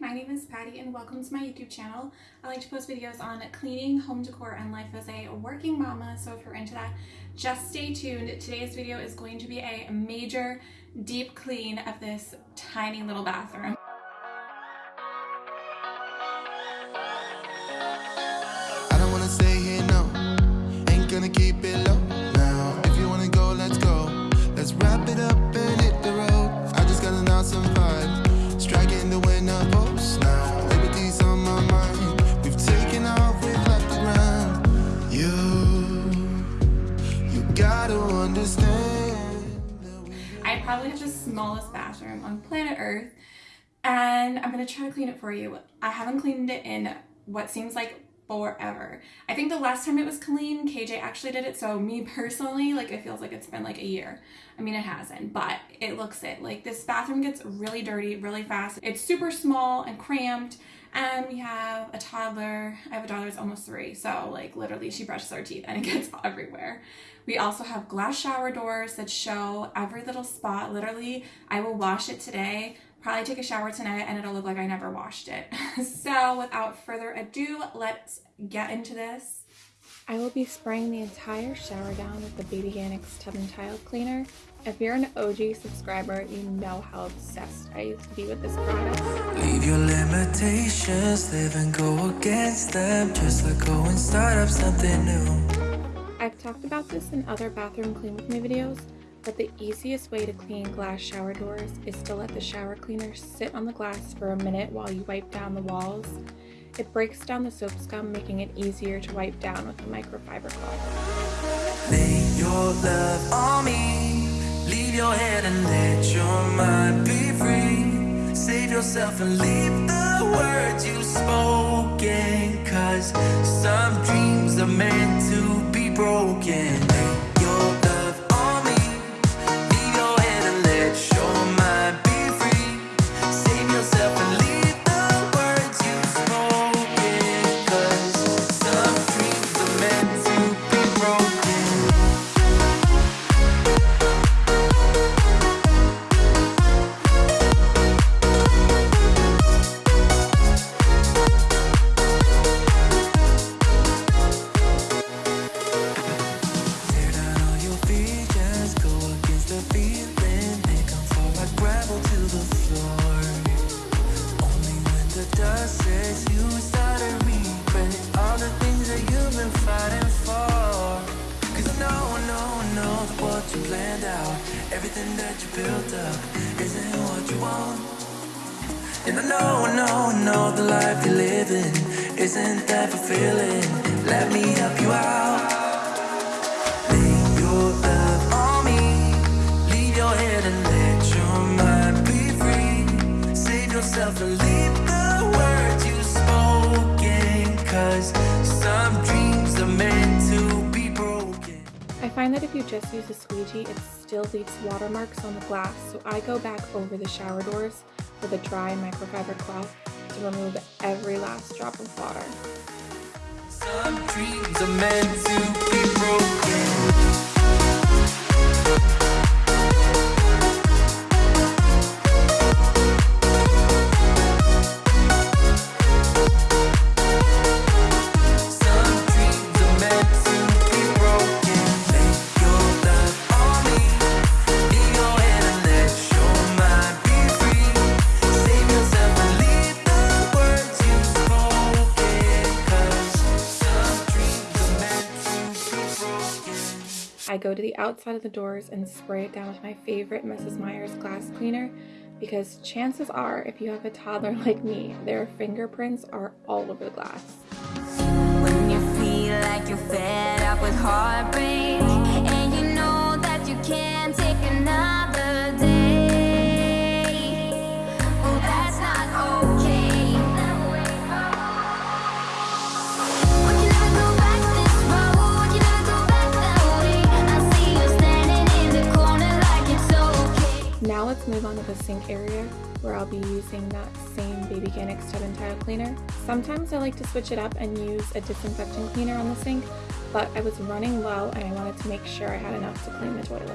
my name is Patty and welcome to my YouTube channel. I like to post videos on cleaning, home decor, and life as a working mama, so if you're into that, just stay tuned. Today's video is going to be a major deep clean of this tiny little bathroom. I don't wanna stay here, no. Ain't gonna keep it low probably have the smallest bathroom on planet Earth and I'm gonna try to clean it for you. I haven't cleaned it in what seems like forever. I think the last time it was clean, KJ actually did it, so me personally, like it feels like it's been like a year. I mean, it hasn't, but it looks it. Like this bathroom gets really dirty really fast. It's super small and cramped, and we have a toddler. I have a daughter that's almost three, so like literally she brushes our teeth and it gets everywhere. We also have glass shower doors that show every little spot. Literally, I will wash it today probably take a shower tonight and it'll look like I never washed it. so without further ado, let's get into this. I will be spraying the entire shower down with the Babyganics Tub and Tile Cleaner. If you're an OG subscriber, you know how obsessed I used to be with this product. Leave your limitations, live and go against them. Just let go and start up something new. I've talked about this in other bathroom clean with me videos, but the easiest way to clean glass shower doors is to let the shower cleaner sit on the glass for a minute while you wipe down the walls. It breaks down the soap scum, making it easier to wipe down with a microfiber cloth. Lay your love on me. Leave your head and let your mind be free. Save yourself and leave the words you spoken. Cause some dreams are meant to be broken. Everything that you built up, isn't what you want. And I know, I know, I know the life you're living isn't that fulfilling. Let me help you out. Lay your love on me. Leave your head and let your mind be free. Save yourself and I find that if you just use a squeegee, it still leaves watermarks on the glass, so I go back over the shower doors with a dry microfiber cloth to remove every last drop of water. Some dreams are meant to be broken. I go to the outside of the doors and spray it down with my favorite Mrs. Meyer's glass cleaner because chances are, if you have a toddler like me, their fingerprints are all over the glass. Where I'll be using that same Baby Tub and Tile Cleaner. Sometimes I like to switch it up and use a disinfectant cleaner on the sink, but I was running low and I wanted to make sure I had enough to clean the toilet.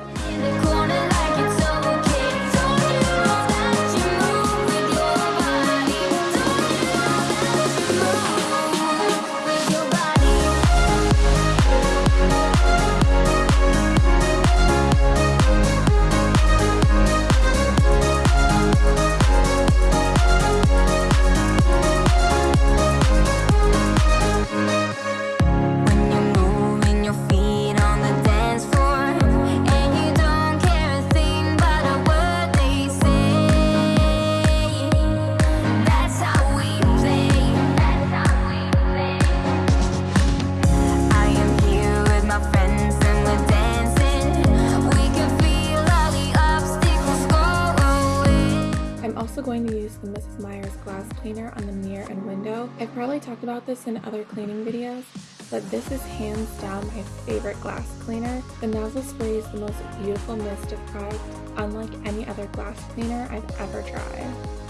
Mrs. Meyer's glass cleaner on the mirror and window. I've probably talked about this in other cleaning videos, but this is hands down my favorite glass cleaner. The nozzle spray is the most beautiful mist of product, unlike any other glass cleaner I've ever tried.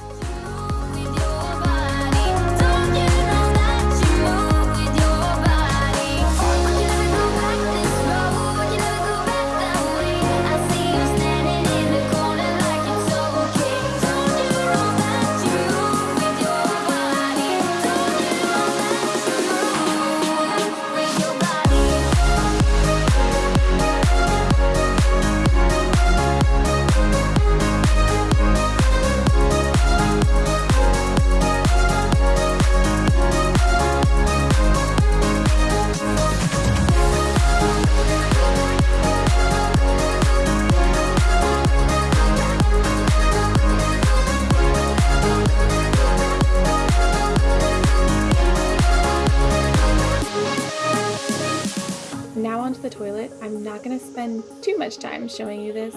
The toilet. I'm not going to spend too much time showing you this,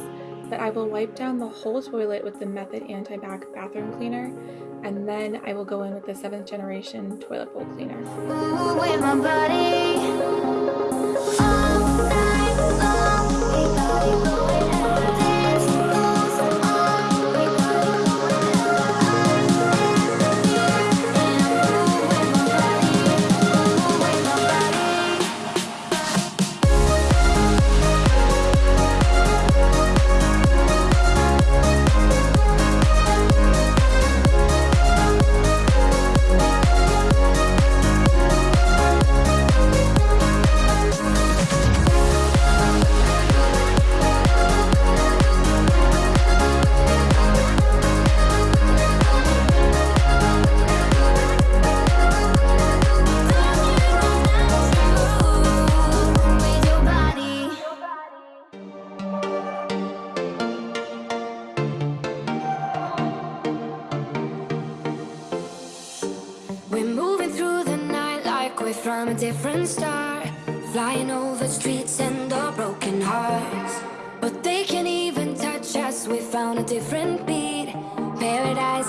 but I will wipe down the whole toilet with the Method Anti-Bac Bathroom Cleaner, and then I will go in with the 7th generation toilet bowl cleaner. Move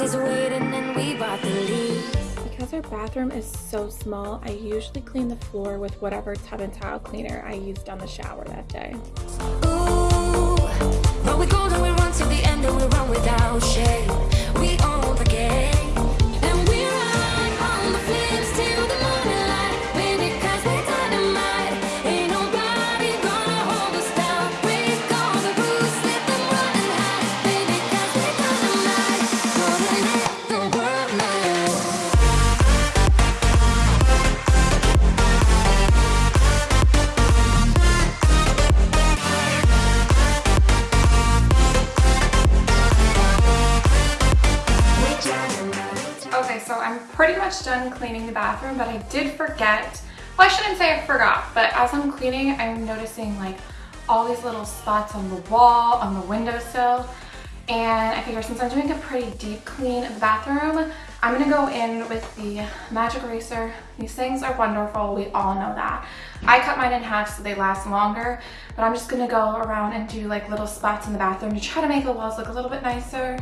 is waiting and we bought the lead. Because our bathroom is so small, I usually clean the floor with whatever tub and towel cleaner I used on the shower that day. Ooh, cleaning the bathroom, but I did forget, well I shouldn't say I forgot, but as I'm cleaning, I'm noticing like all these little spots on the wall, on the windowsill, and I figure since I'm doing a pretty deep clean of the bathroom, I'm gonna go in with the Magic Eraser. These things are wonderful, we all know that. I cut mine in half so they last longer, but I'm just gonna go around and do like little spots in the bathroom to try to make the walls look a little bit nicer.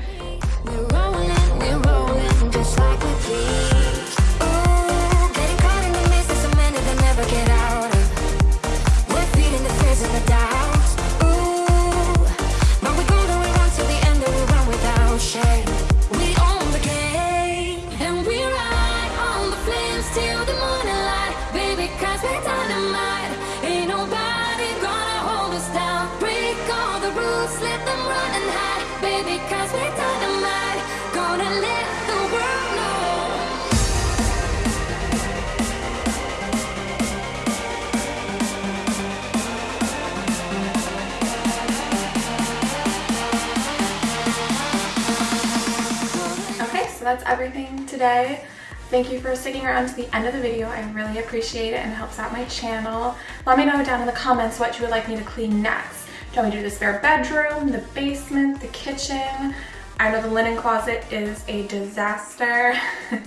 That's everything today. Thank you for sticking around to the end of the video. I really appreciate it and it helps out my channel. Let me know down in the comments what you would like me to clean next. Do you want me to do the spare bedroom, the basement, the kitchen? I know the linen closet is a disaster.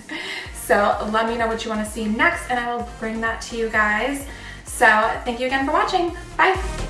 so let me know what you want to see next and I will bring that to you guys. So thank you again for watching. Bye.